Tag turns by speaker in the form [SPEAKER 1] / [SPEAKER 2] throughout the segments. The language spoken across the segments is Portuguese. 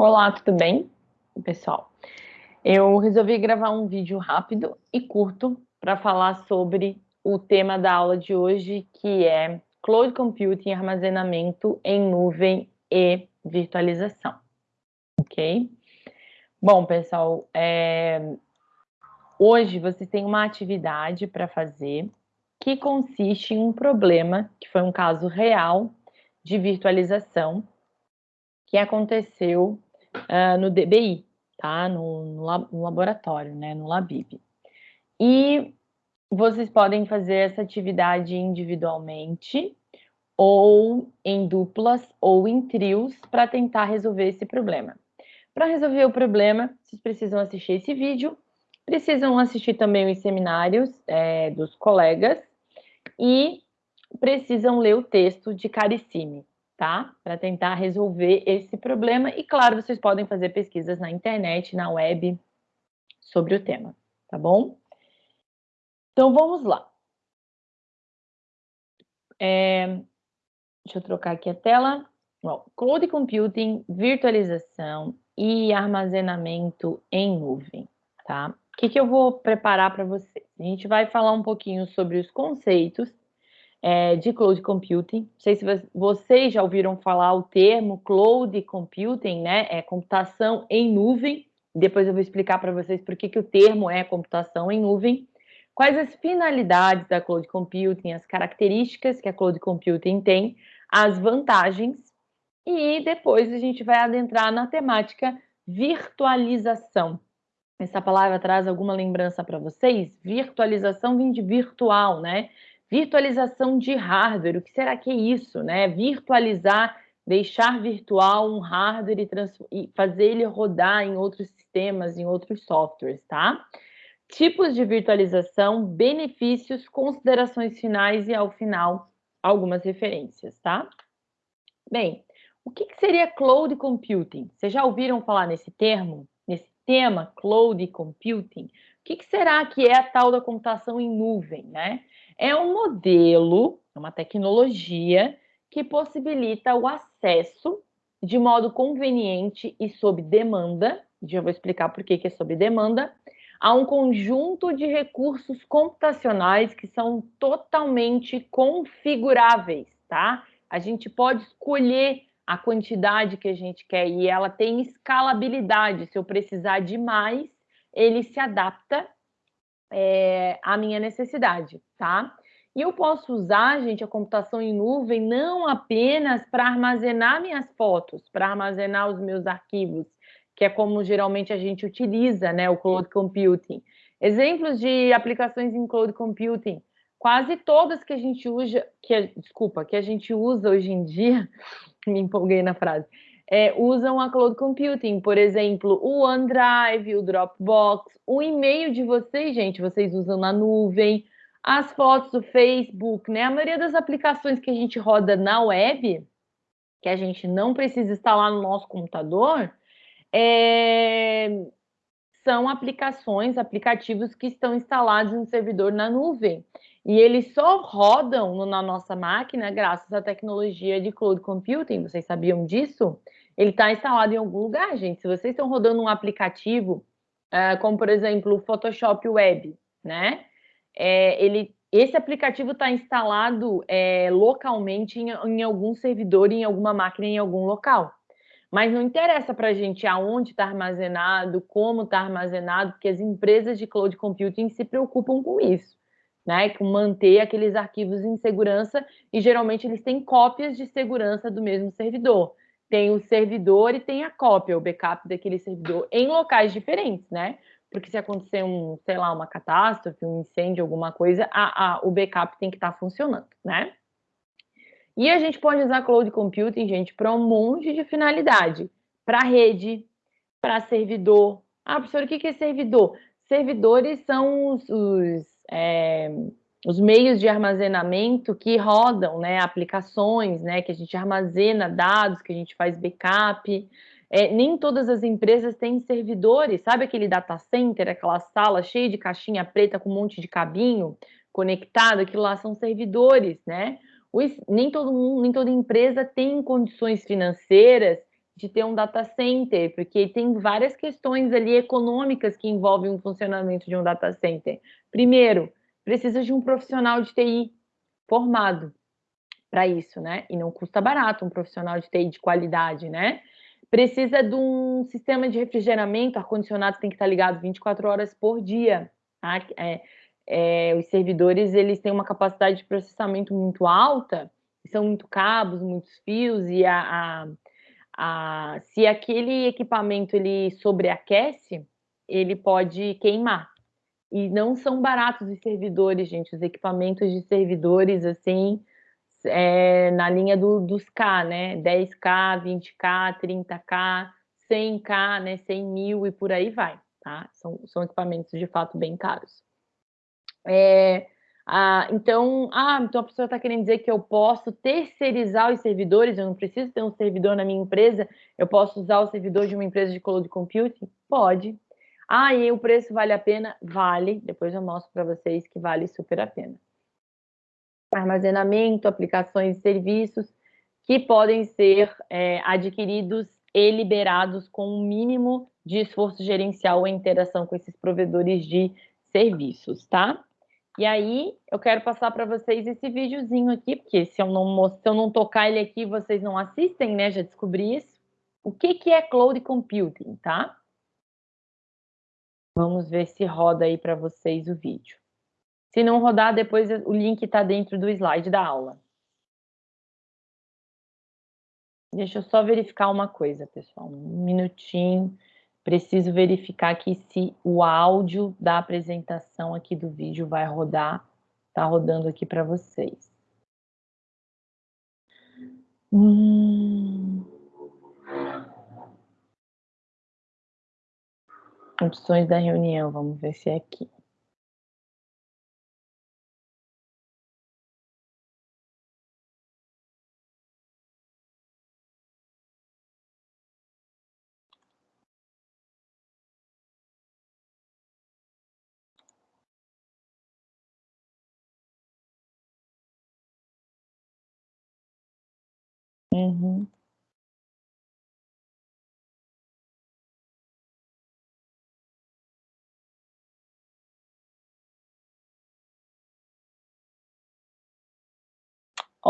[SPEAKER 1] Olá, tudo bem, pessoal? Eu resolvi gravar um vídeo rápido e curto para falar sobre o tema da aula de hoje, que é Cloud Computing, armazenamento em nuvem e virtualização, ok? Bom, pessoal, é... hoje vocês têm uma atividade para fazer que consiste em um problema, que foi um caso real de virtualização, que aconteceu uh, no DBI, tá? No, no, no, laboratório, né? No Labib. E vocês podem fazer essa atividade individualmente ou em duplas ou em trios para tentar resolver esse problema. Para resolver o problema, vocês precisam assistir esse vídeo, precisam assistir também os seminários é, dos colegas e precisam ler o texto de Carissime tá? Para tentar resolver esse problema. E, claro, vocês podem fazer pesquisas na internet, na web, sobre o tema, tá bom? Então, vamos lá. É, deixa eu trocar aqui a tela. Bom, Cloud Computing, virtualização e armazenamento em nuvem, tá? O que, que eu vou preparar para vocês? A gente vai falar um pouquinho sobre os conceitos é, de cloud computing. Não sei se vocês já ouviram falar o termo cloud computing, né? É computação em nuvem. Depois eu vou explicar para vocês por que, que o termo é computação em nuvem. Quais as finalidades da cloud computing, as características que a cloud computing tem, as vantagens. E depois a gente vai adentrar na temática virtualização. Essa palavra traz alguma lembrança para vocês? Virtualização vem de virtual, né? Virtualização de hardware, o que será que é isso, né? Virtualizar, deixar virtual um hardware e, e fazer ele rodar em outros sistemas, em outros softwares, tá? Tipos de virtualização, benefícios, considerações finais e, ao final, algumas referências, tá? Bem, o que, que seria Cloud Computing? Vocês já ouviram falar nesse termo? Nesse tema, Cloud Computing? O que, que será que é a tal da computação em nuvem, né? É um modelo, é uma tecnologia que possibilita o acesso de modo conveniente e sob demanda, já vou explicar por que é sob demanda, a um conjunto de recursos computacionais que são totalmente configuráveis, tá? A gente pode escolher a quantidade que a gente quer e ela tem escalabilidade. Se eu precisar de mais, ele se adapta é, a minha necessidade, tá? E eu posso usar, gente, a computação em nuvem não apenas para armazenar minhas fotos, para armazenar os meus arquivos, que é como geralmente a gente utiliza, né, o cloud computing. Exemplos de aplicações em cloud computing, quase todas que a gente usa, que desculpa, que a gente usa hoje em dia, me empolguei na frase, é, usam a cloud computing, por exemplo, o OneDrive, o Dropbox, o e-mail de vocês, gente, vocês usam na nuvem, as fotos do Facebook, né? A maioria das aplicações que a gente roda na web, que a gente não precisa instalar no nosso computador, é... são aplicações, aplicativos que estão instalados no servidor na nuvem. E eles só rodam na nossa máquina graças à tecnologia de cloud computing. Vocês sabiam disso? Ele está instalado em algum lugar, gente. Se vocês estão rodando um aplicativo, uh, como por exemplo o Photoshop Web, né? É, ele, esse aplicativo está instalado é, localmente em, em algum servidor, em alguma máquina, em algum local. Mas não interessa para a gente aonde está armazenado, como está armazenado, porque as empresas de cloud computing se preocupam com isso né, com manter aqueles arquivos em segurança e geralmente eles têm cópias de segurança do mesmo servidor. Tem o servidor e tem a cópia, o backup daquele servidor em locais diferentes, né? Porque se acontecer um, sei lá, uma catástrofe, um incêndio, alguma coisa, a, a, o backup tem que estar tá funcionando, né? E a gente pode usar cloud computing, gente, para um monte de finalidade. Para rede, para servidor. Ah, professor, o que é servidor? Servidores são os, os é, os meios de armazenamento que rodam, né, aplicações, né, que a gente armazena dados, que a gente faz backup. É, nem todas as empresas têm servidores, sabe aquele data center, aquela sala cheia de caixinha preta com um monte de cabinho conectado, aquilo lá são servidores, né? nem todo mundo, nem toda empresa tem condições financeiras de ter um data center, porque tem várias questões ali econômicas que envolvem o funcionamento de um data center. Primeiro, precisa de um profissional de TI formado para isso, né? E não custa barato um profissional de TI de qualidade, né? Precisa de um sistema de refrigeramento, ar-condicionado tem que estar ligado 24 horas por dia. Tá? É, é, os servidores eles têm uma capacidade de processamento muito alta, são muito cabos, muitos fios, e a, a, a, se aquele equipamento ele sobreaquece, ele pode queimar. E não são baratos os servidores, gente. Os equipamentos de servidores, assim, é, na linha do, dos K, né? 10K, 20K, 30K, 100K, né? 100 mil e por aí vai, tá? São, são equipamentos de fato bem caros. É, ah, então, ah, então a pessoa está querendo dizer que eu posso terceirizar os servidores, eu não preciso ter um servidor na minha empresa, eu posso usar o servidor de uma empresa de cloud computing? Pode. Ah, e o preço vale a pena? Vale. Depois eu mostro para vocês que vale super a pena. Armazenamento, aplicações e serviços que podem ser é, adquiridos e liberados com um mínimo de esforço gerencial em interação com esses provedores de serviços, tá? E aí, eu quero passar para vocês esse videozinho aqui, porque se eu, não, se eu não tocar ele aqui, vocês não assistem, né? Já descobri isso. O que, que é Cloud Computing, tá? Vamos ver se roda aí para vocês o vídeo. Se não rodar, depois o link está dentro do slide da aula. Deixa eu só verificar uma coisa, pessoal. Um minutinho. Preciso verificar aqui se o áudio da apresentação aqui do vídeo vai rodar. Tá rodando aqui para vocês. Hum... Opções da reunião, vamos ver se é aqui.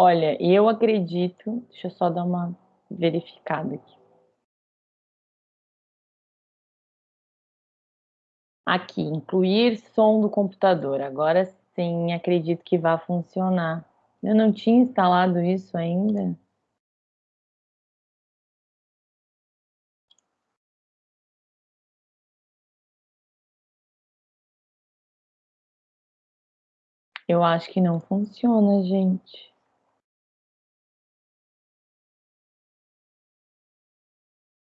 [SPEAKER 1] Olha, eu acredito, deixa eu só dar uma verificada aqui. Aqui, incluir som do computador. Agora sim, acredito que vai funcionar. Eu não tinha instalado isso ainda. Eu acho que não funciona, gente.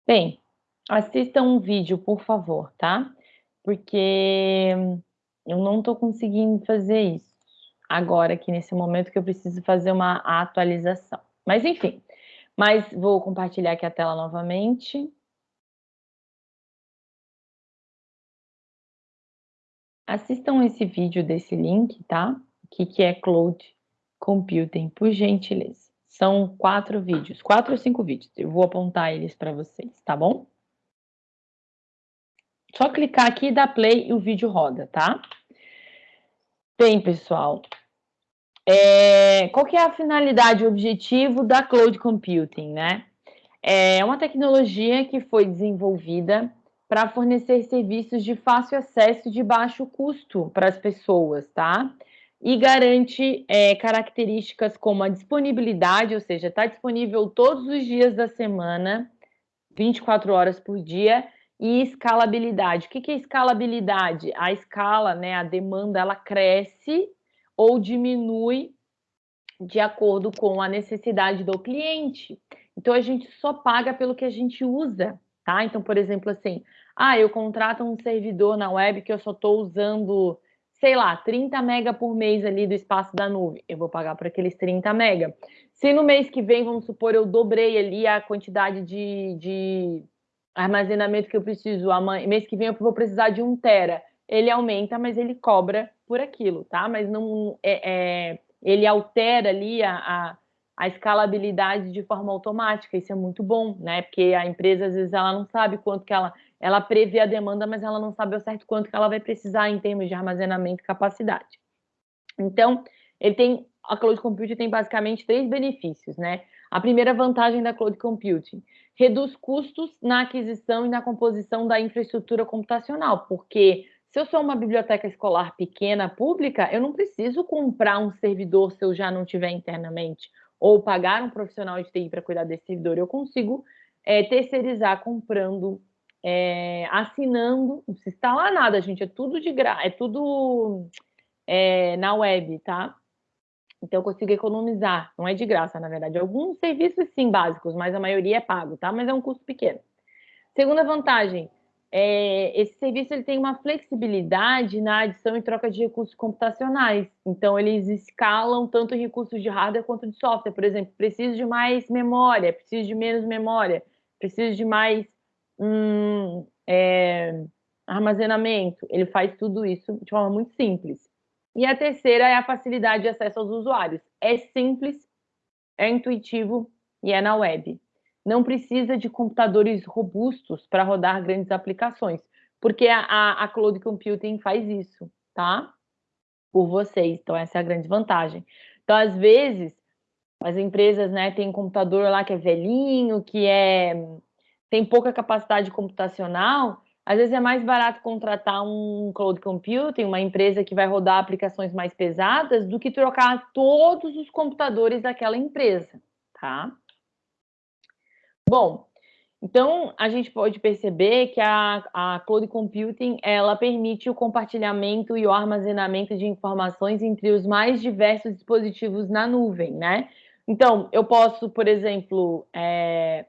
[SPEAKER 1] Bem, assistam um vídeo, por favor, tá? Porque eu não estou conseguindo fazer isso agora, aqui nesse momento, que eu preciso fazer uma atualização. Mas, enfim, mas vou compartilhar aqui a tela novamente. Assistam esse vídeo desse link, tá? que, que é Cloud Computing, por gentileza. São quatro vídeos, quatro ou cinco vídeos. Eu vou apontar eles para vocês, tá bom? Só clicar aqui e dar play e o vídeo roda, tá? Bem, pessoal, é, qual que é a finalidade, o objetivo da Cloud Computing, né? É uma tecnologia que foi desenvolvida para fornecer serviços de fácil acesso e de baixo custo para as pessoas, tá? E garante é, características como a disponibilidade, ou seja, está disponível todos os dias da semana, 24 horas por dia, e escalabilidade. O que, é escalabilidade? A escala, né, a demanda, ela cresce ou diminui de acordo com a necessidade do cliente. Então, a gente só paga pelo que a gente usa, tá? Então, por exemplo, assim, ah, eu contrato um servidor na web que eu só estou usando sei lá, 30 mega por mês ali do espaço da nuvem, eu vou pagar por aqueles 30 mega. Se no mês que vem, vamos supor, eu dobrei ali a quantidade de, de armazenamento que eu preciso, mês que vem eu vou precisar de um tera, ele aumenta, mas ele cobra por aquilo, tá? Mas não é, é ele altera ali a, a, a escalabilidade de forma automática, isso é muito bom, né? Porque a empresa, às vezes, ela não sabe quanto que ela... Ela prevê a demanda, mas ela não sabe ao certo quanto que ela vai precisar em termos de armazenamento e capacidade. Então, ele tem... A Cloud Computing tem basicamente três benefícios, né? A primeira vantagem da Cloud Computing, reduz custos na aquisição e na composição da infraestrutura computacional, porque se eu sou uma biblioteca escolar pequena, pública, eu não preciso comprar um servidor se eu já não tiver internamente, ou pagar um profissional de TI para cuidar desse servidor. Eu consigo é, terceirizar comprando, é, assinando, não precisa instalar nada, gente, é tudo de graça, é tudo é, na web, tá? Então, eu consigo economizar, não é de graça, na verdade. Alguns serviços, sim, básicos, mas a maioria é pago, tá? Mas é um custo pequeno. Segunda vantagem, é, esse serviço ele tem uma flexibilidade na adição e troca de recursos computacionais. Então, eles escalam tanto recursos de hardware quanto de software. Por exemplo, preciso de mais memória, preciso de menos memória, preciso de mais hum, é, armazenamento. Ele faz tudo isso de forma muito simples. E a terceira é a facilidade de acesso aos usuários. É simples, é intuitivo e é na web não precisa de computadores robustos para rodar grandes aplicações, porque a, a, Cloud Computing faz isso, tá? Por vocês, então essa é a grande vantagem. Então, às vezes, as empresas, né, tem um computador lá que é velhinho, que é tem pouca capacidade computacional, às vezes é mais barato contratar um cloud computing, uma empresa que vai rodar aplicações mais pesadas, do que trocar todos os computadores daquela empresa, tá? Bom, então a gente pode perceber que a, a Cloud Computing ela permite o compartilhamento e o armazenamento de informações entre os mais diversos dispositivos na nuvem, né? Então, eu posso, por exemplo, é,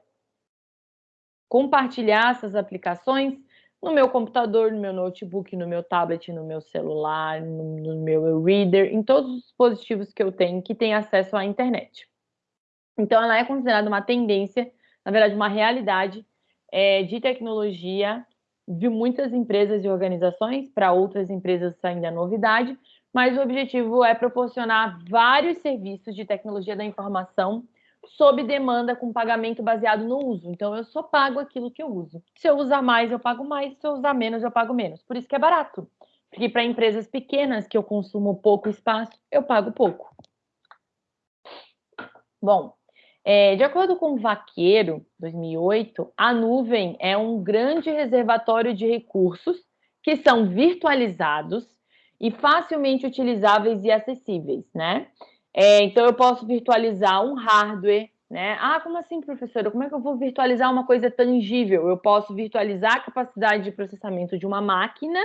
[SPEAKER 1] compartilhar essas aplicações no meu computador, no meu notebook, no meu tablet, no meu celular, no, no meu reader, em todos os dispositivos que eu tenho que têm acesso à internet. Então, ela é considerada uma tendência na verdade, uma realidade é, de tecnologia de muitas empresas e organizações, para outras empresas ainda é novidade, mas o objetivo é proporcionar vários serviços de tecnologia da informação sob demanda com pagamento baseado no uso. Então, eu só pago aquilo que eu uso. Se eu usar mais, eu pago mais. Se eu usar menos, eu pago menos. Por isso que é barato. Porque para empresas pequenas, que eu consumo pouco espaço, eu pago pouco. Bom, é, de acordo com o Vaqueiro, 2008, a nuvem é um grande reservatório de recursos que são virtualizados e facilmente utilizáveis e acessíveis, né? É, então, eu posso virtualizar um hardware, né? Ah, como assim, professora? Como é que eu vou virtualizar uma coisa tangível? Eu posso virtualizar a capacidade de processamento de uma máquina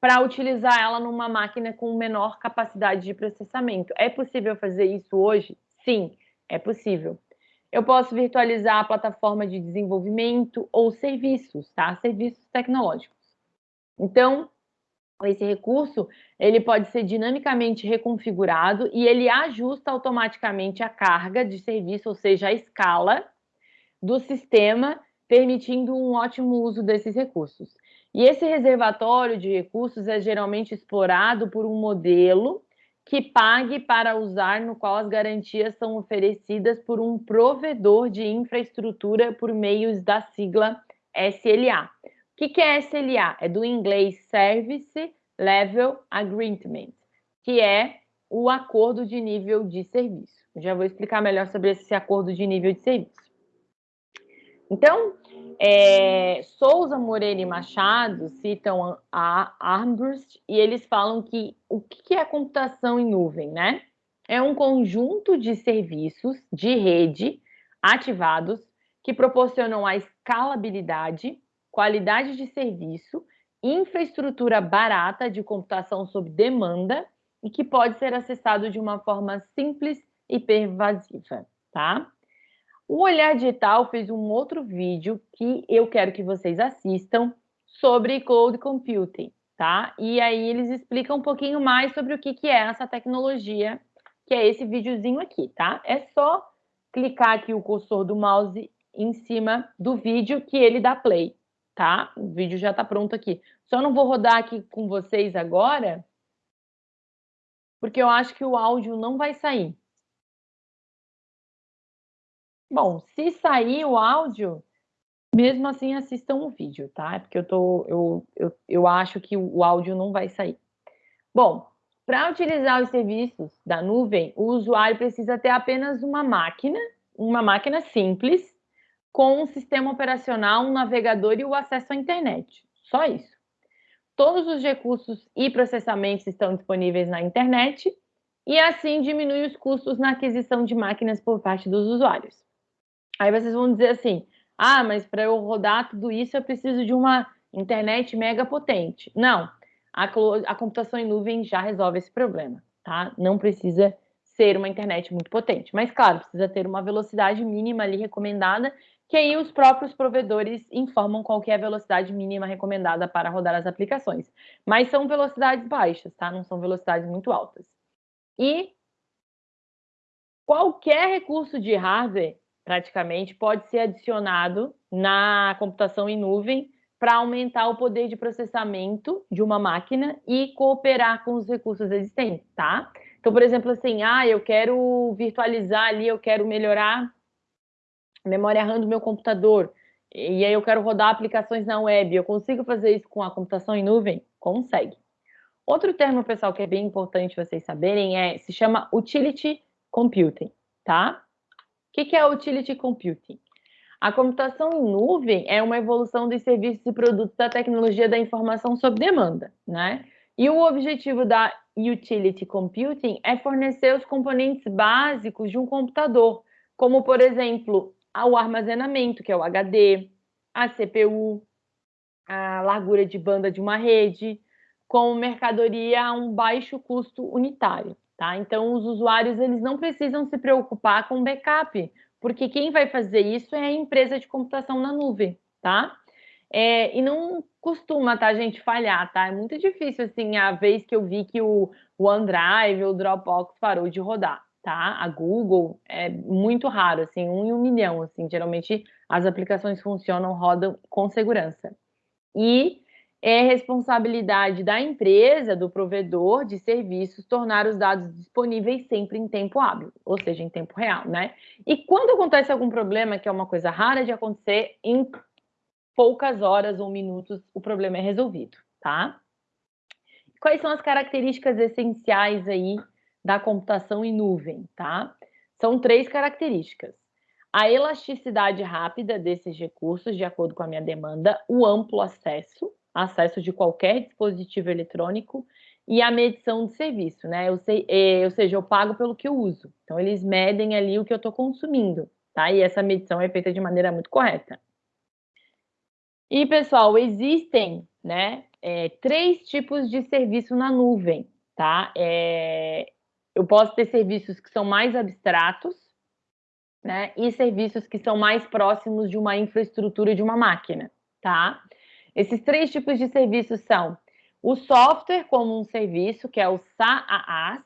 [SPEAKER 1] para utilizar ela numa máquina com menor capacidade de processamento. É possível fazer isso hoje? Sim é possível. Eu posso virtualizar a plataforma de desenvolvimento ou serviços, tá? Serviços tecnológicos. Então, esse recurso, ele pode ser dinamicamente reconfigurado e ele ajusta automaticamente a carga de serviço, ou seja, a escala do sistema, permitindo um ótimo uso desses recursos. E esse reservatório de recursos é geralmente explorado por um modelo que pague para usar, no qual as garantias são oferecidas por um provedor de infraestrutura por meios da sigla SLA. O que, é SLA? É do inglês Service Level Agreement, que é o acordo de nível de serviço. Eu já vou explicar melhor sobre esse acordo de nível de serviço. Então, é, Souza Moreira e Machado citam a Armbrust e eles falam que o que é computação em nuvem, né? É um conjunto de serviços de rede ativados que proporcionam a escalabilidade, qualidade de serviço, infraestrutura barata de computação sob demanda e que pode ser acessado de uma forma simples e pervasiva, tá? O Olhar Digital fez um outro vídeo que eu quero que vocês assistam sobre Cloud Computing, tá? E aí eles explicam um pouquinho mais sobre o que, que é essa tecnologia, que é esse videozinho aqui, tá? É só clicar aqui o cursor do mouse em cima do vídeo que ele dá play, tá? O vídeo já está pronto aqui. Só não vou rodar aqui com vocês agora, porque eu acho que o áudio não vai sair. Bom, se sair o áudio, mesmo assim assistam o vídeo, tá? Porque eu, tô, eu, eu, eu acho que o áudio não vai sair. Bom, para utilizar os serviços da nuvem, o usuário precisa ter apenas uma máquina, uma máquina simples, com um sistema operacional, um navegador e o acesso à internet. Só isso. Todos os recursos e processamentos estão disponíveis na internet e assim diminui os custos na aquisição de máquinas por parte dos usuários. Aí vocês vão dizer assim: ah, mas para eu rodar tudo isso eu preciso de uma internet mega potente. Não, a, a computação em nuvem já resolve esse problema, tá? Não precisa ser uma internet muito potente. Mas, claro, precisa ter uma velocidade mínima ali recomendada, que aí os próprios provedores informam qual é a velocidade mínima recomendada para rodar as aplicações. Mas são velocidades baixas, tá? Não são velocidades muito altas. E qualquer recurso de hardware praticamente, pode ser adicionado na computação em nuvem para aumentar o poder de processamento de uma máquina e cooperar com os recursos existentes, tá? Então, por exemplo, assim, ah, eu quero virtualizar ali, eu quero melhorar memória RAM do meu computador, e aí eu quero rodar aplicações na web, eu consigo fazer isso com a computação em nuvem? Consegue. Outro termo, pessoal, que é bem importante vocês saberem é, se chama Utility Computing, tá? O que é Utility Computing? A computação em nuvem é uma evolução dos serviços e produtos da tecnologia da informação sob demanda, né? E o objetivo da Utility Computing é fornecer os componentes básicos de um computador, como, por exemplo, o armazenamento, que é o HD, a CPU, a largura de banda de uma rede, com mercadoria a um baixo custo unitário. Tá? Então, os usuários eles não precisam se preocupar com backup, porque quem vai fazer isso é a empresa de computação na nuvem, tá? É, e não costuma, tá, gente, falhar, tá? É muito difícil, assim, a vez que eu vi que o OneDrive ou o Dropbox parou de rodar, tá? A Google é muito raro, assim, um em um milhão, assim, geralmente as aplicações funcionam, rodam com segurança. E é responsabilidade da empresa, do provedor de serviços, tornar os dados disponíveis sempre em tempo hábil, ou seja, em tempo real, né? E quando acontece algum problema, que é uma coisa rara de acontecer, em poucas horas ou minutos o problema é resolvido, tá? Quais são as características essenciais aí da computação em nuvem, tá? São três características. A elasticidade rápida desses recursos, de acordo com a minha demanda, o amplo acesso, acesso de qualquer dispositivo eletrônico e a medição de serviço, né? Eu sei, é, ou seja, eu pago pelo que eu uso. Então, eles medem ali o que eu estou consumindo, tá? E essa medição é feita de maneira muito correta. E, pessoal, existem, né, é, três tipos de serviço na nuvem, tá? É, eu posso ter serviços que são mais abstratos, né, e serviços que são mais próximos de uma infraestrutura de uma máquina, tá? Esses três tipos de serviços são o software como um serviço, que é o SaaS,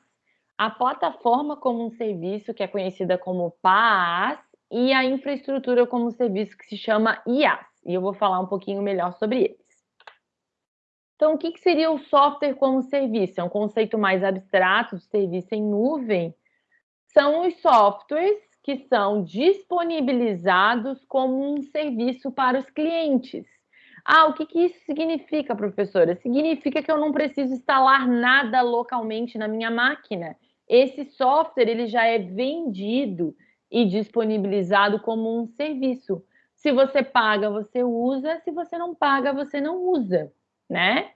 [SPEAKER 1] a plataforma como um serviço, que é conhecida como PaaS, e a infraestrutura como um serviço que se chama IaaS. E eu vou falar um pouquinho melhor sobre eles. Então, o que, seria o software como serviço? É um conceito mais abstrato de serviço em nuvem. São os softwares que são disponibilizados como um serviço para os clientes. Ah, o que, que isso significa, professora? Significa que eu não preciso instalar nada localmente na minha máquina. Esse software ele já é vendido e disponibilizado como um serviço. Se você paga, você usa. Se você não paga, você não usa, né?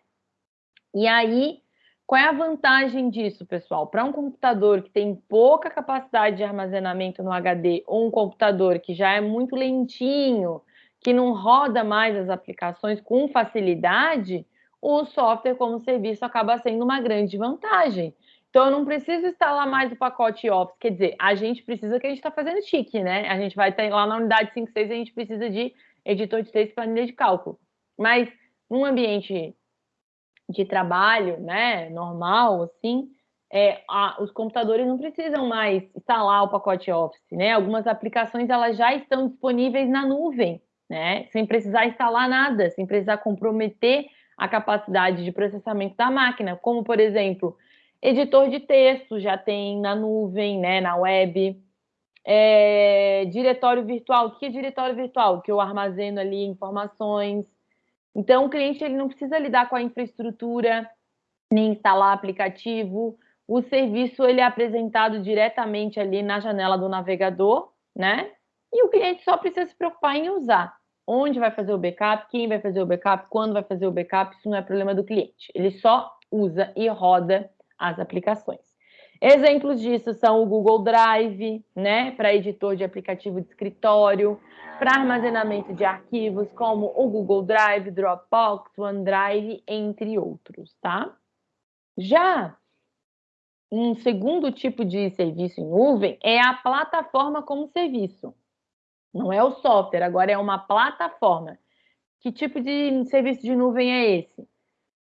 [SPEAKER 1] E aí, qual é a vantagem disso, pessoal? Para um computador que tem pouca capacidade de armazenamento no HD ou um computador que já é muito lentinho, que não roda mais as aplicações com facilidade, o software como serviço acaba sendo uma grande vantagem. Então, eu não preciso instalar mais o pacote Office. Quer dizer, a gente precisa que a gente está fazendo chique, né? A gente vai ter lá na unidade 5.6, a gente precisa de editor de texto e planilha de cálculo. Mas, num ambiente de trabalho, né, normal, assim, é, a, os computadores não precisam mais instalar o pacote Office, né? Algumas aplicações, elas já estão disponíveis na nuvem né? Sem precisar instalar nada, sem precisar comprometer a capacidade de processamento da máquina, como por exemplo, editor de texto já tem na nuvem, né, na web, É, diretório virtual, o que é diretório virtual? Que eu armazeno ali informações. Então, o cliente ele não precisa lidar com a infraestrutura, nem instalar aplicativo. O serviço ele é apresentado diretamente ali na janela do navegador, né? E o cliente só precisa se preocupar em usar. Onde vai fazer o backup, quem vai fazer o backup, quando vai fazer o backup, isso não é problema do cliente. Ele só usa e roda as aplicações. Exemplos disso são o Google Drive, né, para editor de aplicativo de escritório, para armazenamento de arquivos, como o Google Drive, Dropbox, OneDrive, entre outros, tá? Já um segundo tipo de serviço em nuvem é a plataforma como serviço. Não é o software, agora é uma plataforma. Que tipo de serviço de nuvem é esse?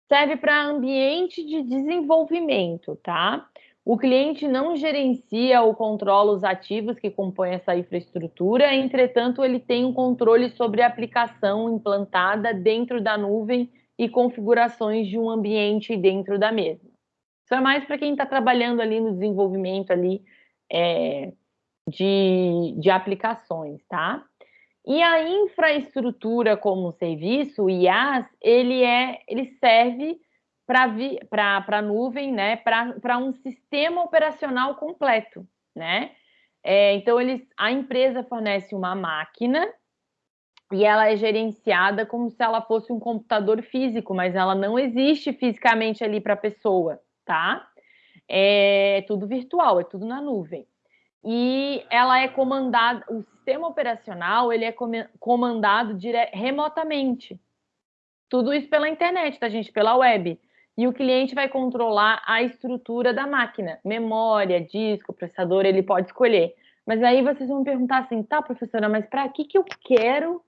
[SPEAKER 1] Serve para ambiente de desenvolvimento, tá? O cliente não gerencia ou controla os ativos que compõem essa infraestrutura, entretanto, ele tem um controle sobre a aplicação implantada dentro da nuvem e configurações de um ambiente dentro da mesma. Isso é mais para quem está trabalhando ali no desenvolvimento ali é, de, de aplicações, tá? E a infraestrutura como serviço, o IaaS, ele, é, ele serve para a nuvem, né, para um sistema operacional completo, né? É, então, eles, a empresa fornece uma máquina e ela é gerenciada como se ela fosse um computador físico, mas ela não existe fisicamente ali para a pessoa, tá? É tudo virtual, é tudo na nuvem. E ela é comandada, o sistema operacional ele é comandado remotamente. Tudo isso pela internet, tá, gente? Pela web e o cliente vai controlar a estrutura da máquina, memória, disco, processador, ele pode escolher. Mas aí vocês vão perguntar assim, tá, professora, mas para que, que eu quero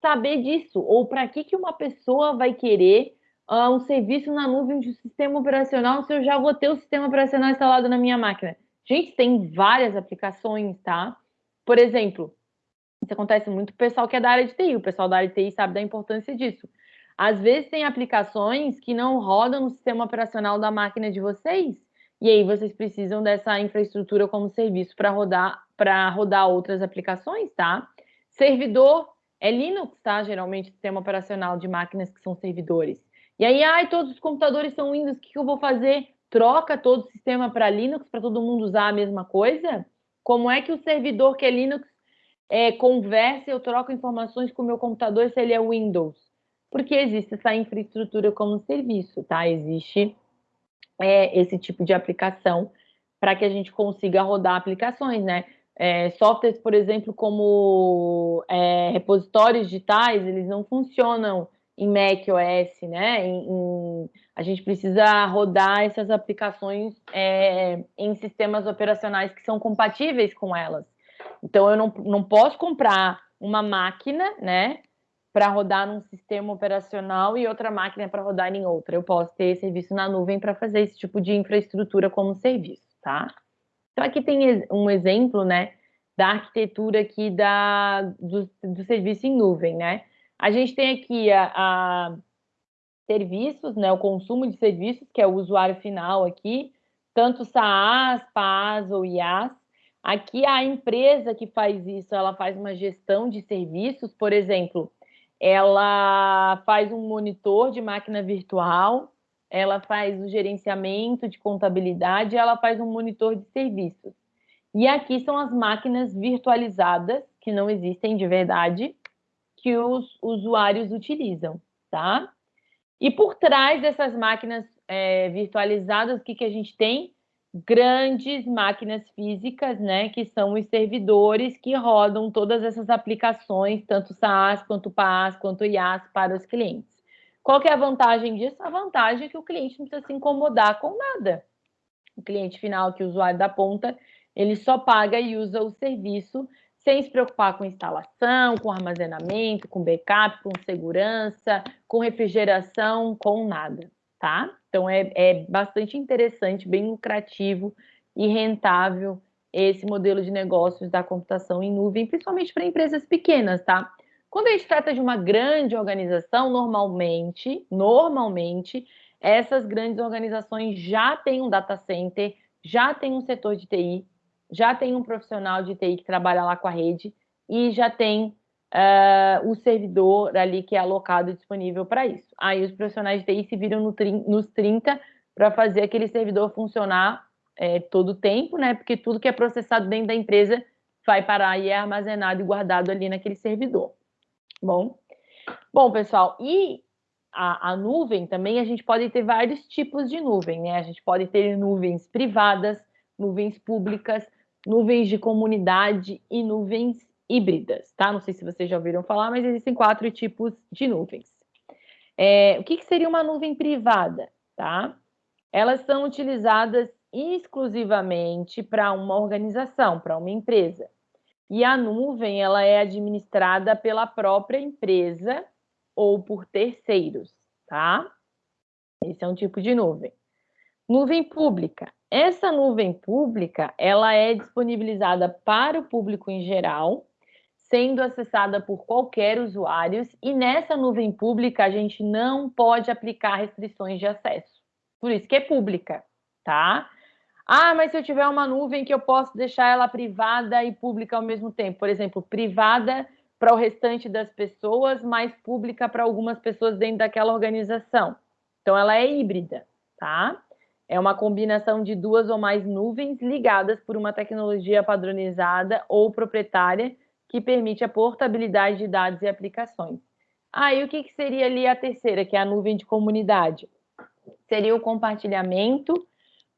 [SPEAKER 1] saber disso? Ou para que, que uma pessoa vai querer uh, um serviço na nuvem de um sistema operacional se eu já vou ter o sistema operacional instalado na minha máquina? Gente, tem várias aplicações, tá? Por exemplo, isso acontece muito com o pessoal que é da área de TI, o pessoal da área de TI sabe da importância disso. Às vezes tem aplicações que não rodam no sistema operacional da máquina de vocês, e aí vocês precisam dessa infraestrutura como serviço para rodar para rodar outras aplicações, tá? Servidor é Linux, tá? Geralmente sistema operacional de máquinas que são servidores. E aí, ai, todos os computadores são Windows, o que eu vou fazer? Troca todo o sistema para Linux para todo mundo usar a mesma coisa? Como é que o servidor que é Linux é, conversa, eu troco informações com o meu computador se ele é Windows? Porque existe essa infraestrutura como serviço, tá? Existe é, esse tipo de aplicação para que a gente consiga rodar aplicações, né? É, softwares, por exemplo, como é, repositórios digitais, eles não funcionam em Mac OS, né? Em, em, a gente precisa rodar essas aplicações é, em sistemas operacionais que são compatíveis com elas. Então, eu não, não posso comprar uma máquina, né? Para rodar num sistema operacional e outra máquina para rodar em outra. Eu posso ter serviço na nuvem para fazer esse tipo de infraestrutura como serviço, tá? Então aqui tem um exemplo, né, da arquitetura aqui da, do, do serviço em nuvem, né? A gente tem aqui a, a serviços, né, o consumo de serviços, que é o usuário final aqui, tanto SaaS, PaaS ou IaaS. Aqui a empresa que faz isso, ela faz uma gestão de serviços, por exemplo, ela faz um monitor de máquina virtual, ela faz o gerenciamento de contabilidade, ela faz um monitor de serviços. E aqui são as máquinas virtualizadas, que não existem de verdade, que os usuários utilizam, tá? E por trás dessas máquinas é, virtualizadas, o que, que a gente tem? Grandes máquinas físicas, né, que são os servidores que rodam todas essas aplicações, tanto SaaS, quanto PaaS, quanto IaaS para os clientes. Qual que é a vantagem disso? A vantagem é que o cliente não precisa se incomodar com nada. O cliente final, que é o usuário da ponta, ele só paga e usa o serviço sem se preocupar com instalação, com armazenamento, com backup, com segurança, com refrigeração, com nada, tá? Então, é, é bastante interessante, bem lucrativo e rentável esse modelo de negócios da computação em nuvem, principalmente para empresas pequenas, tá? Quando a gente trata de uma grande organização, normalmente, normalmente, essas grandes organizações já têm um data center, já têm um setor de TI, já tem um profissional de TI que trabalha lá com a rede e já tem uh, o servidor ali que é alocado e disponível para isso. Aí os profissionais de TI se viram no, nos 30 para fazer aquele servidor funcionar é, todo o tempo, né? Porque tudo que é processado dentro da empresa vai parar e é armazenado e guardado ali naquele servidor. Bom, bom pessoal, e a, a, nuvem também a gente pode ter vários tipos de nuvem, né? A gente pode ter nuvens privadas, nuvens públicas, nuvens de comunidade e nuvens híbridas, tá? Não sei se vocês já ouviram falar, mas existem quatro tipos de nuvens. É, o que, que seria uma nuvem privada, tá? Elas são utilizadas exclusivamente para uma organização, para uma empresa. E a nuvem ela é administrada pela própria empresa ou por terceiros, tá? Esse é um tipo de nuvem. Nuvem pública. Essa nuvem pública, ela é disponibilizada para o público em geral, sendo acessada por qualquer usuário, e nessa nuvem pública a gente não pode aplicar restrições de acesso. Por isso que é pública, tá? Ah, mas se eu tiver uma nuvem que eu posso deixar ela privada e pública ao mesmo tempo, por exemplo, privada para o restante das pessoas, mas pública para algumas pessoas dentro daquela organização. Então, ela é híbrida, tá? É uma combinação de duas ou mais nuvens ligadas por uma tecnologia padronizada ou proprietária que permite a portabilidade de dados e aplicações. Aí, ah, o que, que seria ali a terceira, que é a nuvem de comunidade? Seria o compartilhamento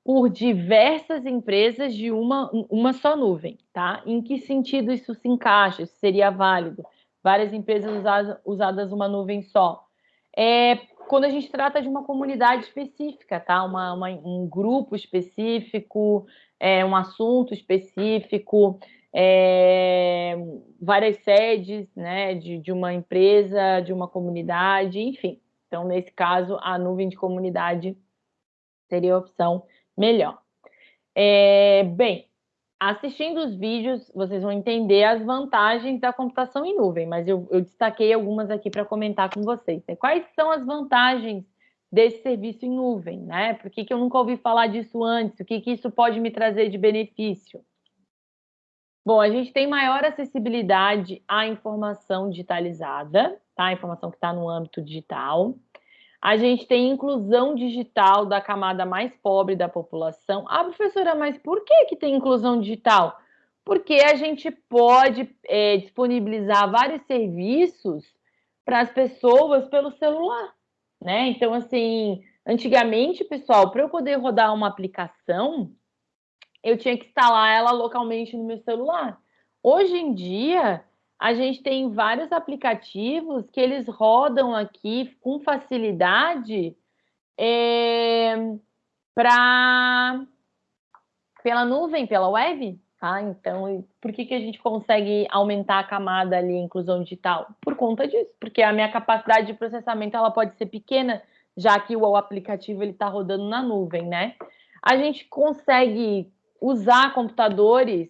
[SPEAKER 1] por diversas empresas de uma, uma só nuvem, tá? Em que sentido isso se encaixa? Isso seria válido? Várias empresas usadas, usadas uma nuvem só. É quando a gente trata de uma comunidade específica, tá? Uma, uma um grupo específico, é, um assunto específico, é, várias sedes, né? De, de uma empresa, de uma comunidade, enfim. Então, nesse caso, a nuvem de comunidade seria a opção melhor. É, bem, assistindo os vídeos, vocês vão entender as vantagens da computação em nuvem, mas eu, eu destaquei algumas aqui para comentar com vocês. Né? Quais são as vantagens desse serviço em nuvem? Né? Por que, que eu nunca ouvi falar disso antes? O que, que isso pode me trazer de benefício? Bom, a gente tem maior acessibilidade à informação digitalizada, tá? A informação que está no âmbito digital. A gente tem inclusão digital da camada mais pobre da população. Ah, professora, mas por que, que tem inclusão digital? Porque a gente pode é, disponibilizar vários serviços para as pessoas pelo celular, né? Então, assim, antigamente, pessoal, para eu poder rodar uma aplicação, eu tinha que instalar ela localmente no meu celular. Hoje em dia, a gente tem vários aplicativos que eles rodam aqui com facilidade é, para pela nuvem, pela web, tá? Então, por que, que a gente consegue aumentar a camada ali, inclusão digital? Por conta disso, porque a minha capacidade de processamento ela pode ser pequena, já que o aplicativo ele está rodando na nuvem, né? A gente consegue usar computadores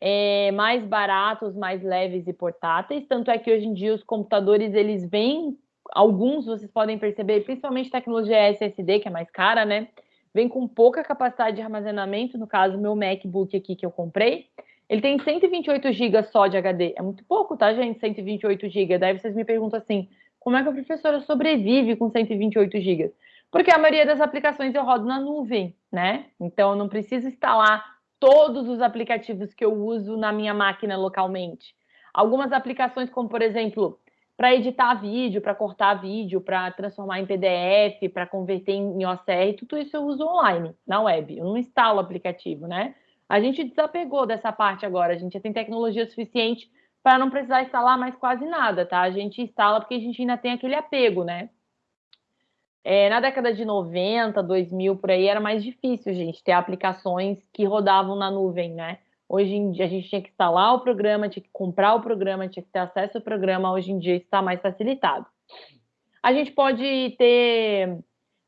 [SPEAKER 1] é, mais baratos, mais leves e portáteis. Tanto é que hoje em dia os computadores eles vêm, alguns vocês podem perceber, principalmente tecnologia SSD, que é mais cara, né? Vem com pouca capacidade de armazenamento. No caso, meu MacBook aqui que eu comprei, ele tem 128 GB só de HD. É muito pouco, tá, gente? 128 GB. Daí vocês me perguntam assim: como é que a professora sobrevive com 128 GB? Porque a maioria das aplicações eu rodo na nuvem, né? Então eu não preciso instalar todos os aplicativos que eu uso na minha máquina localmente. Algumas aplicações, como por exemplo, para editar vídeo, para cortar vídeo, para transformar em PDF, para converter em OCR, tudo isso eu uso online, na web. Eu não instalo o aplicativo, né? A gente desapegou dessa parte agora, a gente já tem tecnologia suficiente para não precisar instalar mais quase nada, tá? A gente instala porque a gente ainda tem aquele apego, né? É, na década de 90, 2000, por aí, era mais difícil, gente, ter aplicações que rodavam na nuvem, né? Hoje em dia a gente tinha que instalar o programa, tinha que comprar o programa, tinha que ter acesso ao programa. Hoje em dia está mais facilitado. A gente pode ter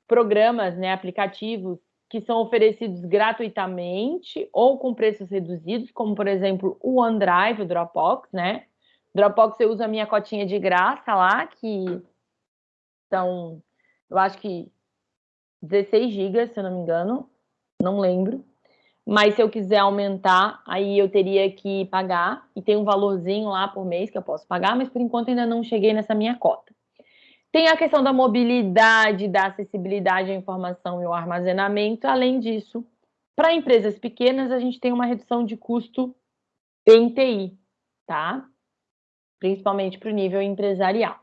[SPEAKER 1] programas, né, aplicativos que são oferecidos gratuitamente ou com preços reduzidos, como por exemplo o OneDrive, o Dropbox, né? Dropbox eu uso a minha cotinha de graça lá, que são eu acho que 16 GB, se eu não me engano, não lembro. mas se eu quiser aumentar, aí eu teria que pagar, e tem um valorzinho lá por mês que eu posso pagar, mas por enquanto ainda não cheguei nessa minha cota. Tem a questão da mobilidade, da acessibilidade à informação e ao armazenamento. Além disso, para empresas pequenas, a gente tem uma redução de custo em TI, tá? Principalmente para o nível empresarial.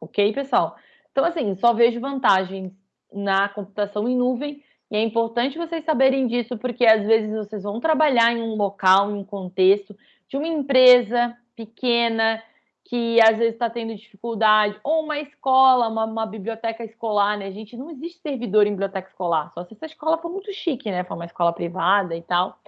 [SPEAKER 1] Ok, pessoal? Então, assim, só vejo vantagens na computação em nuvem e é importante vocês saberem disso, porque às vezes vocês vão trabalhar em um local, em um contexto de uma empresa pequena, que às vezes está tendo dificuldade, ou uma escola, uma, uma, biblioteca escolar, né? Gente, não existe servidor em biblioteca escolar, só se essa escola for muito chique, né? For uma escola privada e tal.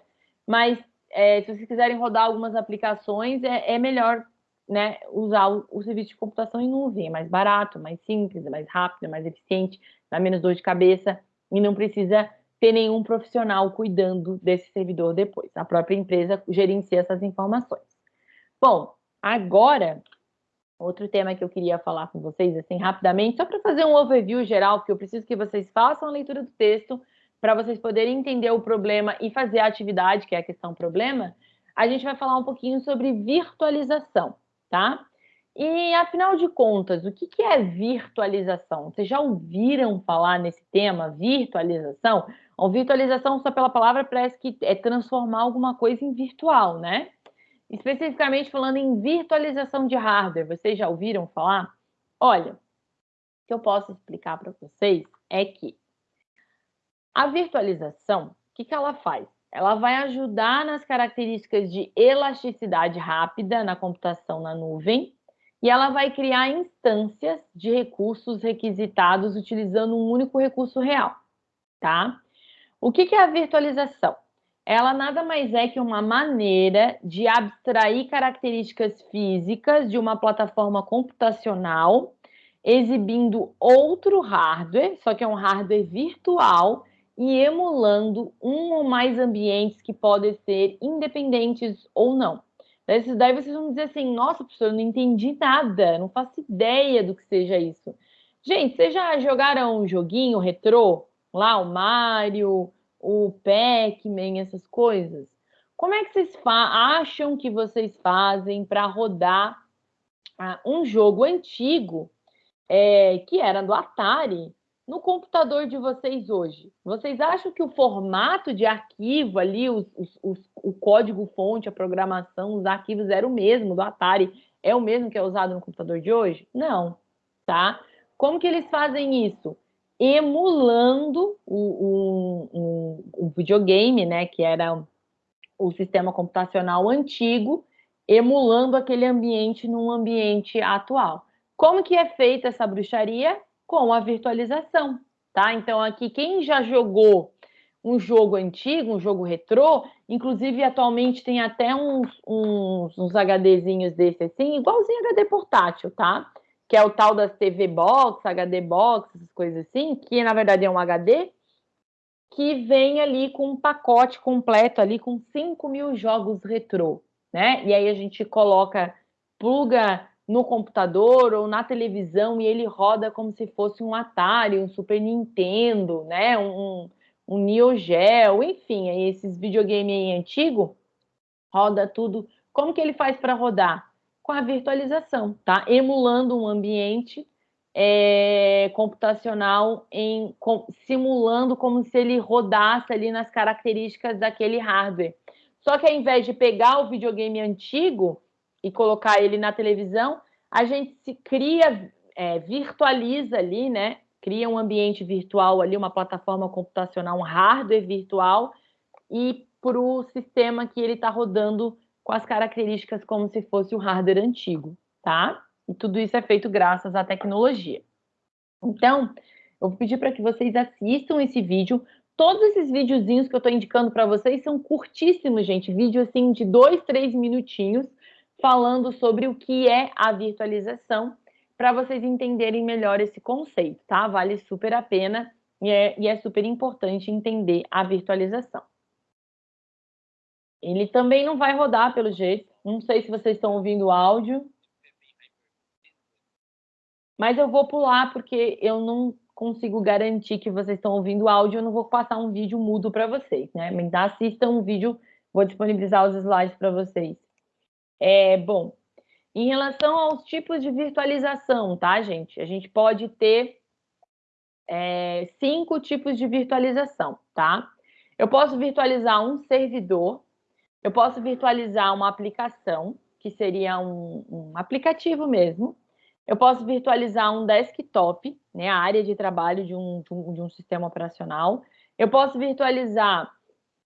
[SPEAKER 1] Mas é, se vocês quiserem rodar algumas aplicações, é, é melhor né, usar o, o, serviço de computação em nuvem, é mais barato, mais simples, mais rápido, mais eficiente, dá menos dor de cabeça e não precisa ter nenhum profissional cuidando desse servidor depois. A própria empresa gerencia essas informações. Bom, Agora, outro tema que eu queria falar com vocês, assim, rapidamente, só para fazer um overview geral, porque eu preciso que vocês façam a leitura do texto para vocês poderem entender o problema e fazer a atividade, que é a questão problema, a gente vai falar um pouquinho sobre virtualização, tá? E, afinal de contas, o que, é virtualização? Vocês já ouviram falar nesse tema, virtualização? A virtualização, só pela palavra, parece que é transformar alguma coisa em virtual, né? Especificamente falando em virtualização de hardware, vocês já ouviram falar? Olha, o que eu posso explicar para vocês é que a virtualização, o que, que ela faz? Ela vai ajudar nas características de elasticidade rápida na computação na nuvem e ela vai criar instâncias de recursos requisitados utilizando um único recurso real, tá? O que, que é a virtualização? ela nada mais é que uma maneira de abstrair características físicas de uma plataforma computacional, exibindo outro hardware, só que é um hardware virtual, e emulando um ou mais ambientes que podem ser independentes ou não. Daí vocês vão dizer assim, nossa, professor, eu não entendi nada, não faço ideia do que seja isso. Gente, vocês já jogaram um joguinho retrô? Lá, o Mario, o Pac-Man, essas coisas. Como é que vocês acham que vocês fazem para rodar ah, um jogo antigo é, que era do Atari no computador de vocês hoje? Vocês acham que o formato de arquivo ali, os, os, os, o código-fonte, a programação, os arquivos era o mesmo do Atari? É o mesmo que é usado no computador de hoje? Não, tá? Como que eles fazem isso? emulando o, o, o, videogame, né, que era o sistema computacional antigo, emulando aquele ambiente num ambiente atual. Como que é feita essa bruxaria? Com a virtualização, tá? Então aqui quem já jogou um jogo antigo, um jogo retrô, inclusive atualmente tem até uns, uns, uns HDzinhos desse assim, igualzinho HD portátil, tá? que é o tal das TV Box, HD Box, essas coisas assim, que na verdade é um HD, que vem ali com um pacote completo ali com 5 mil jogos retrô, né? E aí a gente coloca, pluga no computador ou na televisão e ele roda como se fosse um Atari, um Super Nintendo, né? Um, um Neo Geo, enfim, esses videogames antigos roda tudo. Como que ele faz para rodar? com a virtualização, tá? Emulando um ambiente é, computacional, em, com, simulando como se ele rodasse ali nas características daquele hardware. Só que ao invés de pegar o videogame antigo e colocar ele na televisão, a gente se cria, é, virtualiza ali, né? Cria um ambiente virtual ali, uma plataforma computacional, um hardware virtual, e para o sistema que ele está rodando com as características como se fosse o hardware antigo, tá? E tudo isso é feito graças à tecnologia. Então, eu vou pedir para que vocês assistam esse vídeo. Todos esses videozinhos que eu estou indicando para vocês são curtíssimos, gente. Vídeo assim de dois, três minutinhos, falando sobre o que é a virtualização, para vocês entenderem melhor esse conceito, tá? Vale super a pena e é, e é super importante entender a virtualização. Ele também não vai rodar, pelo jeito. Não sei se vocês estão ouvindo o áudio. Mas eu vou pular porque eu não consigo garantir que vocês estão ouvindo o áudio, eu não vou passar um vídeo mudo para vocês, né? Mas assistam um vídeo, vou disponibilizar os slides para vocês. É, bom, em relação aos tipos de virtualização, tá, gente? A gente pode ter é, cinco tipos de virtualização, tá? Eu posso virtualizar um servidor, eu posso virtualizar uma aplicação, que seria um, um aplicativo mesmo, eu posso virtualizar um desktop, né, a área de trabalho de um, de um sistema operacional. Eu posso virtualizar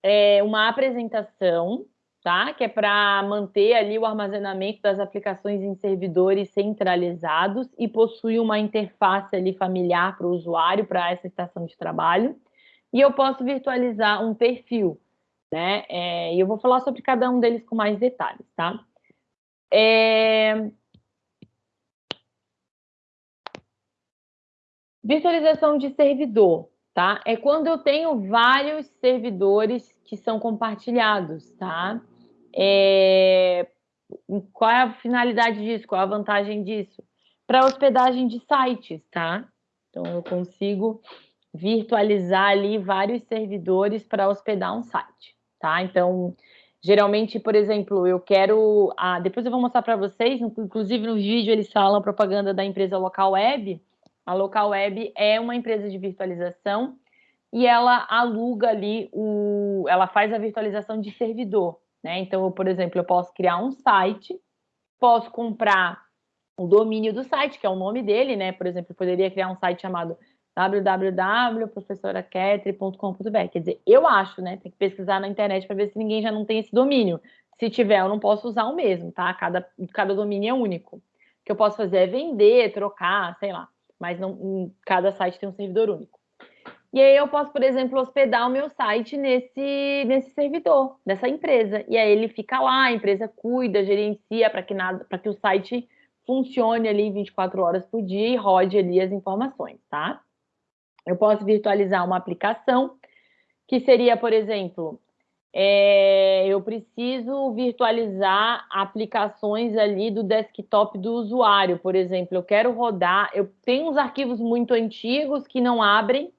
[SPEAKER 1] é, uma apresentação, tá? Que é para manter ali o armazenamento das aplicações em servidores centralizados e possui uma interface ali familiar para o usuário, para essa estação de trabalho. E eu posso virtualizar um perfil, né? É, e eu vou falar sobre cada um deles com mais detalhes, tá? É... Virtualização de servidor, tá? É quando eu tenho vários servidores que são compartilhados, tá? É... Qual é a finalidade disso? Qual é a vantagem disso? Para hospedagem de sites, tá? Então, eu consigo virtualizar ali vários servidores para hospedar um site, tá? Então, geralmente, por exemplo, eu quero... Ah, depois eu vou mostrar para vocês, inclusive no vídeo eles falam propaganda da empresa Local Web. A Local Web é uma empresa de virtualização e ela aluga ali, o, ela faz a virtualização de servidor, né? Então, por exemplo, eu posso criar um site, posso comprar o domínio do site, que é o nome dele, né? Por exemplo, eu poderia criar um site chamado www.professoraquetre.com.br. Quer dizer, eu acho, né? Tem que pesquisar na internet para ver se ninguém já não tem esse domínio. Se tiver, eu não posso usar o mesmo, tá? Cada, cada domínio é único. O que eu posso fazer é vender, trocar, sei lá. Mas não, cada site tem um servidor único. E aí eu posso, por exemplo, hospedar o meu site nesse, nesse servidor, dessa empresa. E aí ele fica lá, a empresa cuida, gerencia para que nada, para que o site funcione ali 24 horas por dia e rode ali as informações, tá? Eu posso virtualizar uma aplicação, que seria, por exemplo, é, eu preciso virtualizar aplicações ali do desktop do usuário, por exemplo. Eu quero rodar, eu tenho uns arquivos muito antigos que não abrem,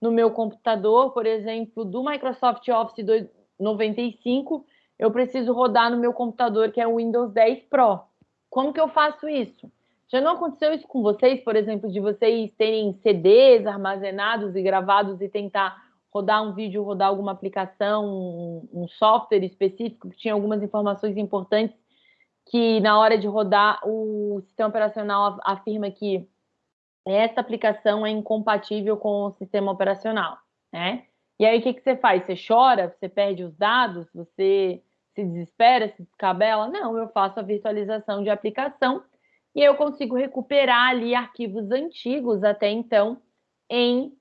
[SPEAKER 1] no meu computador, por exemplo, do Microsoft Office 95, eu preciso rodar no meu computador, que é o Windows 10 Pro. Como que eu faço isso? Já não aconteceu isso com vocês, por exemplo, de vocês terem CDs armazenados e gravados e tentar rodar um vídeo, rodar alguma aplicação, um, um software específico que tinha algumas informações importantes que na hora de rodar o sistema operacional afirma que essa aplicação é incompatível com o sistema operacional, né? E aí o que, que você faz? Você chora, você perde os dados, você se desespera, se descabela? Não, eu faço a virtualização de aplicação e eu consigo recuperar ali arquivos antigos até então em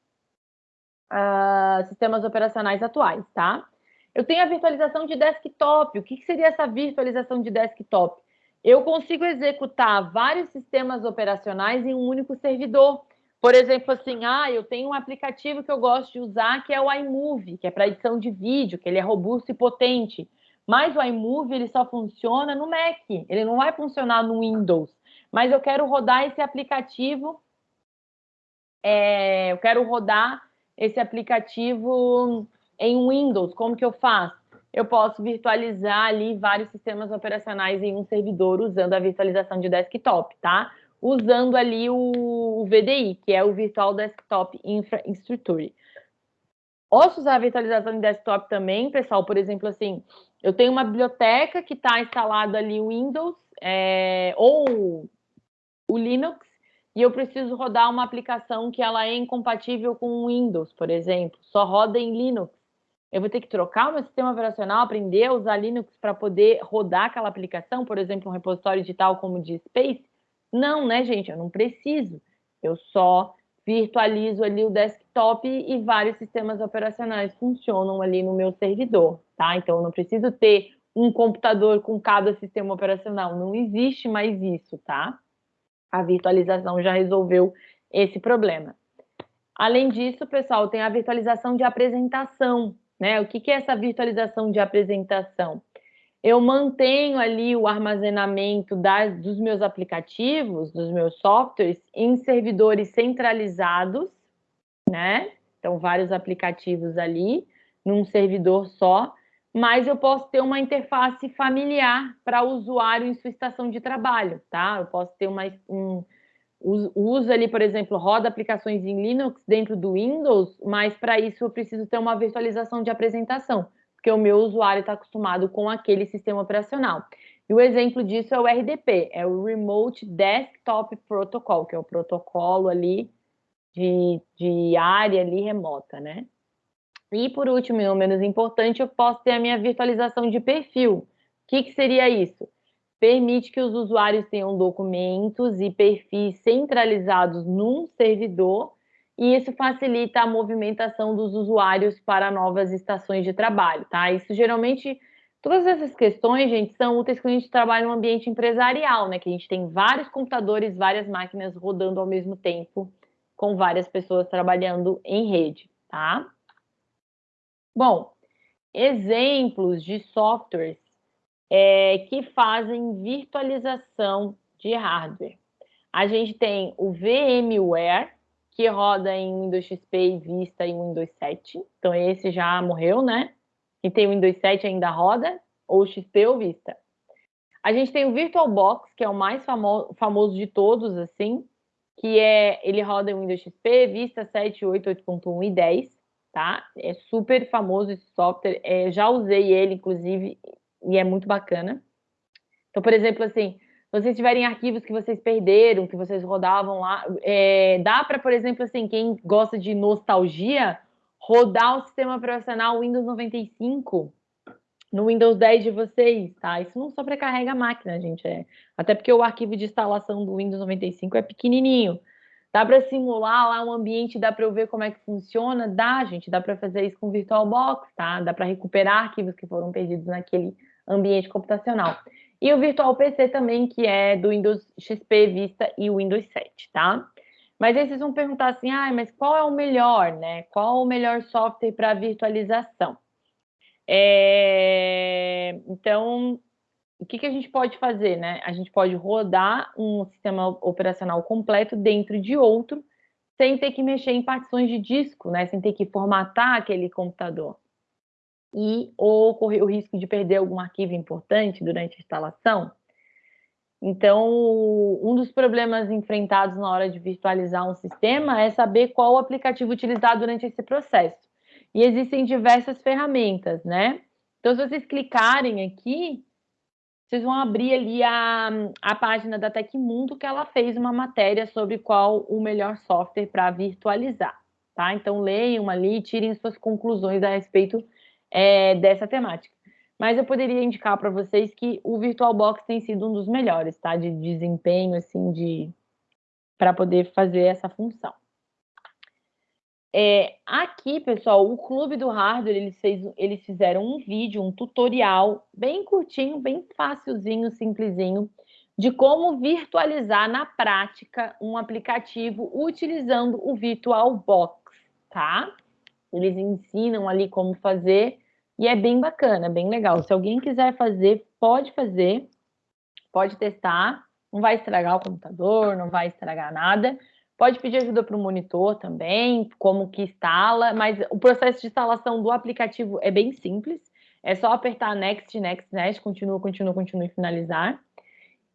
[SPEAKER 1] uh, sistemas operacionais atuais, tá? Eu tenho a virtualização de desktop. O que, que seria essa virtualização de desktop? eu consigo executar vários sistemas operacionais em um único servidor. Por exemplo, assim, ah, eu tenho um aplicativo que eu gosto de usar que é o iMovie, que é para edição de vídeo, que ele é robusto e potente. Mas o iMovie ele só funciona no Mac, ele não vai funcionar no Windows. Mas eu quero rodar esse aplicativo, é, eu quero rodar esse aplicativo em Windows. Como que eu faço? eu posso virtualizar ali vários sistemas operacionais em um servidor usando a virtualização de desktop, tá? Usando ali o, VDI, que é o Virtual Desktop Infrastructure. Posso usar a virtualização de desktop também, pessoal, por exemplo, assim, eu tenho uma biblioteca que está instalado ali o Windows é, ou o Linux, e eu preciso rodar uma aplicação que ela é incompatível com o Windows, por exemplo, só roda em Linux eu vou ter que trocar o meu sistema operacional, aprender a usar Linux para poder rodar aquela aplicação, por exemplo, um repositório digital como o de Space? Não, né, gente? Eu não preciso. Eu só virtualizo ali o desktop e vários sistemas operacionais funcionam ali no meu servidor, tá? Então, eu não preciso ter um computador com cada sistema operacional. Não existe mais isso, tá? A virtualização já resolveu esse problema. Além disso, pessoal, tem a virtualização de apresentação. Né? O que, que é essa virtualização de apresentação? Eu mantenho ali o armazenamento das, dos meus aplicativos, dos meus softwares, em servidores centralizados, né? Então, vários aplicativos ali, num servidor só, mas eu posso ter uma interface familiar para o usuário em sua estação de trabalho, tá? Eu posso ter uma, um, usa ali, por exemplo, roda aplicações em Linux dentro do Windows, mas para isso eu preciso ter uma virtualização de apresentação, porque o meu usuário está acostumado com aquele sistema operacional. E o exemplo disso é o RDP, é o Remote Desktop Protocol, que é o protocolo ali de, de área ali remota, né? E por último, e não menos importante, eu posso ter a minha virtualização de perfil. O que, que seria isso? permite que os usuários tenham documentos e perfis centralizados num servidor, e isso facilita a movimentação dos usuários para novas estações de trabalho, tá? Isso geralmente, todas essas questões, gente, são úteis quando a gente trabalha em um ambiente empresarial, né? Que a gente tem vários computadores, várias máquinas rodando ao mesmo tempo, com várias pessoas trabalhando em rede, tá? Bom, exemplos de softwares é, que fazem virtualização de hardware. A gente tem o VMware, que roda em Windows XP e Vista e Windows 7. Então, esse já morreu, né? E tem o Windows 7 ainda roda, ou XP ou Vista. A gente tem o VirtualBox, que é o mais famo famoso de todos, assim, que é, ele roda em Windows XP, Vista 7, 8, 8.1 e 10, tá? É super famoso esse software, é, já usei ele, inclusive, e é muito bacana. Então, por exemplo, assim, se vocês tiverem arquivos que vocês perderam, que vocês rodavam lá, é, dá para, por exemplo, assim, quem gosta de nostalgia, rodar o sistema operacional Windows 95 no Windows 10 de vocês, tá? Isso não sobrecarrega a máquina, gente. É, até porque o arquivo de instalação do Windows 95 é pequenininho. Dá para simular lá um ambiente, dá para eu ver como é que funciona? Dá, gente. Dá para fazer isso com VirtualBox, tá? Dá para recuperar arquivos que foram perdidos naquele ambiente computacional. E o Virtual PC também, que é do Windows XP, Vista e Windows 7, tá? Mas aí vocês vão perguntar assim, ah, mas qual é o melhor, né? Qual o melhor software para virtualização? É... Então, o que, que a gente pode fazer, né? A gente pode rodar um sistema operacional completo dentro de outro, sem ter que mexer em partições de disco, né? Sem ter que formatar aquele computador e ou correr o risco de perder algum arquivo importante durante a instalação. Então, um dos problemas enfrentados na hora de virtualizar um sistema é saber qual o aplicativo utilizar durante esse processo. E existem diversas ferramentas, né? Então, se vocês clicarem aqui, vocês vão abrir ali a, a página da Tecmundo, que ela fez uma matéria sobre qual o melhor software para virtualizar, tá? Então, leiam ali, tirem suas conclusões a respeito é, dessa temática. Mas eu poderia indicar para vocês que o VirtualBox tem sido um dos melhores, tá? De desempenho, assim, de para poder fazer essa função. É, aqui, pessoal, o Clube do Hardware, eles, fez, eles fizeram um vídeo, um tutorial bem curtinho, bem facilzinho, simplesinho, de como virtualizar na prática um aplicativo utilizando o VirtualBox, tá? Eles ensinam ali como fazer e é bem bacana, bem legal. Se alguém quiser fazer, pode fazer, pode testar. Não vai estragar o computador, não vai estragar nada. Pode pedir ajuda para o monitor também, como que instala, mas o processo de instalação do aplicativo é bem simples. É só apertar Next, Next, Next, continua, continua, continua e finalizar.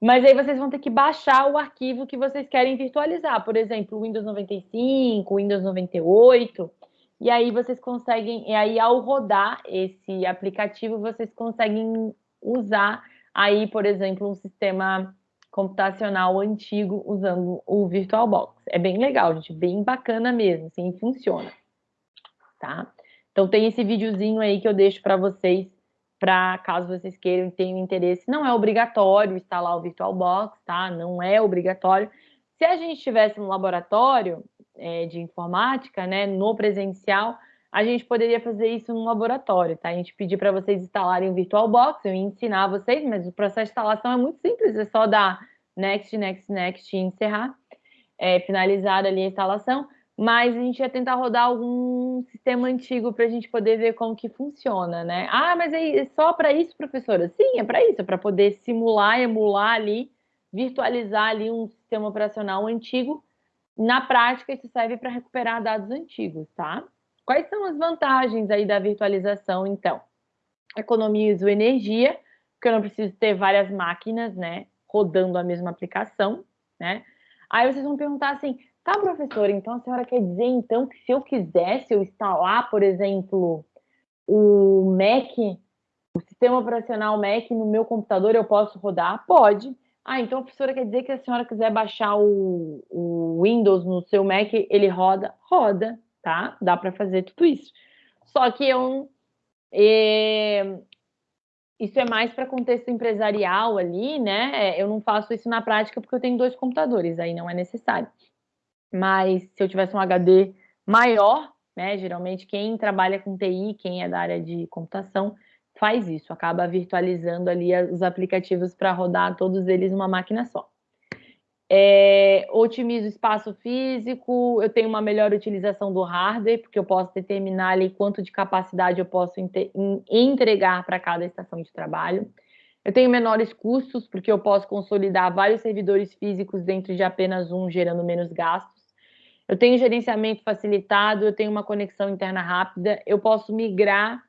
[SPEAKER 1] Mas aí vocês vão ter que baixar o arquivo que vocês querem virtualizar. Por exemplo, Windows 95, Windows 98. E aí vocês conseguem, e aí ao rodar esse aplicativo, vocês conseguem usar aí, por exemplo, um sistema computacional antigo usando o VirtualBox. É bem legal, gente, bem bacana mesmo, assim, funciona, tá? Então tem esse videozinho aí que eu deixo para vocês, para caso vocês queiram e tenham interesse. Não é obrigatório instalar o VirtualBox, tá? Não é obrigatório. Se a gente estivesse no laboratório, é, de informática, né, no presencial, a gente poderia fazer isso no laboratório, tá? A gente pedir para vocês instalarem o VirtualBox, eu ia ensinar vocês, mas o processo de instalação é muito simples, é só dar next, next, next e encerrar, é, finalizar ali a instalação, mas a gente ia tentar rodar algum sistema antigo para a gente poder ver como que funciona, né? Ah, mas é só para isso, professora? Sim, é para isso, é para poder simular, emular ali, virtualizar ali um sistema operacional antigo na prática, isso serve para recuperar dados antigos, tá? Quais são as vantagens aí da virtualização, então? Economizo energia, porque eu não preciso ter várias máquinas, né, rodando a mesma aplicação, né? Aí vocês vão perguntar assim, tá, professora, então a senhora quer dizer, então, que se eu quisesse eu instalar, por exemplo, o Mac, o sistema operacional Mac no meu computador, eu posso rodar? Pode. Ah, então a professora quer dizer que a senhora quiser baixar o, o Windows no seu Mac, ele roda? Roda, tá? Dá para fazer tudo isso. Só que eu, é, isso é mais para contexto empresarial ali, né? Eu não faço isso na prática porque eu tenho dois computadores, aí não é necessário. Mas se eu tivesse um HD maior, né? Geralmente quem trabalha com TI, quem é da área de computação, faz isso, acaba virtualizando ali os aplicativos para rodar todos eles numa máquina só. É, otimizo o espaço físico, eu tenho uma melhor utilização do hardware, porque eu posso determinar ali quanto de capacidade eu posso entregar para cada estação de trabalho. Eu tenho menores custos, porque eu posso consolidar vários servidores físicos dentro de apenas um, gerando menos gastos. Eu tenho gerenciamento facilitado, eu tenho uma conexão interna rápida, eu posso migrar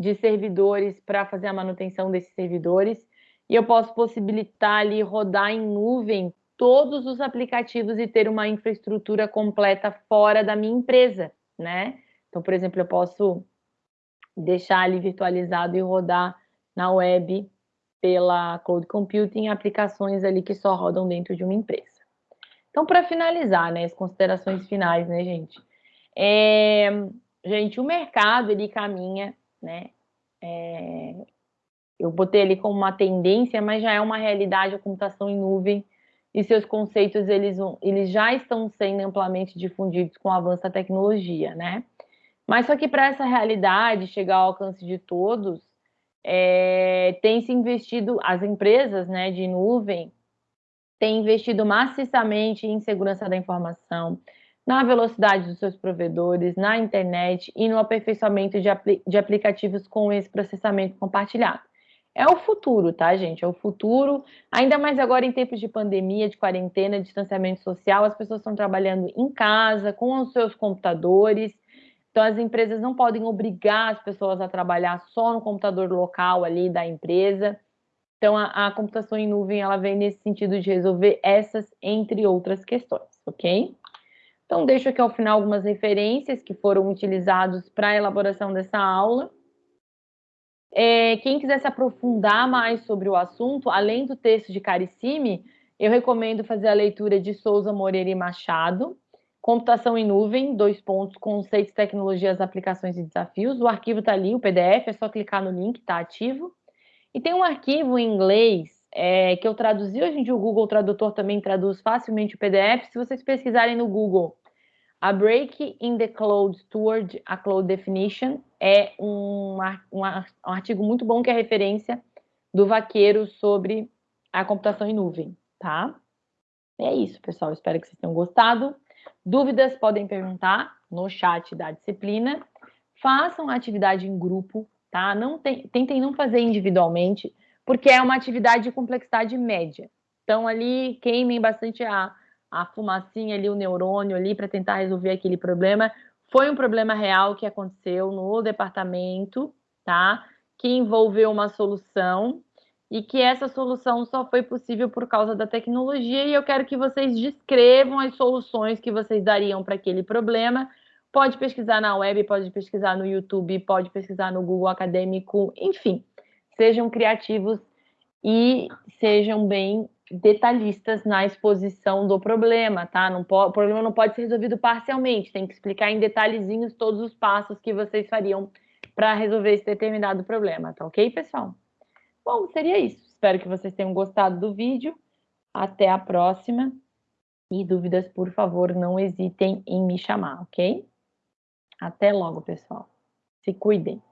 [SPEAKER 1] de servidores para fazer a manutenção desses servidores, e eu posso possibilitar ali rodar em nuvem todos os aplicativos e ter uma infraestrutura completa fora da minha empresa, né? Então, por exemplo, eu posso deixar ali virtualizado e rodar na web pela Cloud Computing aplicações ali que só rodam dentro de uma empresa. Então, para finalizar, né, as considerações finais, né, gente? É, gente, o mercado, ele caminha, né? É, eu botei ali como uma tendência, mas já é uma realidade a computação em nuvem e seus conceitos, eles, eles já estão sendo amplamente difundidos com o avanço da tecnologia, né? Mas só que para essa realidade chegar ao alcance de todos, é, tem se investido, as empresas né, de nuvem têm investido maciçamente em segurança da informação, na velocidade dos seus provedores, na internet e no aperfeiçoamento de, apli de aplicativos com esse processamento compartilhado. É o futuro, tá, gente? É o futuro. Ainda mais agora em tempos de pandemia, de quarentena, distanciamento social, as pessoas estão trabalhando em casa, com os seus computadores. Então, as empresas não podem obrigar as pessoas a trabalhar só no computador local ali da empresa. Então, a, a computação em nuvem, ela vem nesse sentido de resolver essas, entre outras questões, ok? Então, deixo aqui ao final algumas referências que foram utilizados para a elaboração dessa aula. É, quem quiser se aprofundar mais sobre o assunto, além do texto de Caricime, eu recomendo fazer a leitura de Souza Moreira e Machado, Computação em nuvem, dois pontos, conceitos, tecnologias, aplicações e desafios. O arquivo está ali, o PDF, é só clicar no link, está ativo. E tem um arquivo em inglês é, que eu traduzi, hoje em dia o Google Tradutor também traduz facilmente o PDF. Se vocês pesquisarem no Google, a Break in the Cloud Toward a Cloud Definition é um, um, artigo muito bom que é referência do Vaqueiro sobre a computação em nuvem, tá? É isso, pessoal. Espero que vocês tenham gostado. Dúvidas podem perguntar no chat da disciplina. Façam a atividade em grupo, tá? Não tem, tentem não fazer individualmente, porque é uma atividade de complexidade média. Então, ali, queimem bastante a, a fumacinha ali, o neurônio ali, para tentar resolver aquele problema. Foi um problema real que aconteceu no departamento, tá? Que envolveu uma solução e que essa solução só foi possível por causa da tecnologia e eu quero que vocês descrevam as soluções que vocês dariam para aquele problema. Pode pesquisar na web, pode pesquisar no YouTube, pode pesquisar no Google Acadêmico, enfim. Sejam criativos e sejam bem detalhistas na exposição do problema, tá? Não o problema não pode ser resolvido parcialmente, tem que explicar em detalhezinhos todos os passos que vocês fariam para resolver esse determinado problema, tá ok, pessoal? Bom, seria isso. Espero que vocês tenham gostado do vídeo. Até a próxima. E dúvidas, por favor, não hesitem em me chamar, ok? Até logo, pessoal. Se cuidem.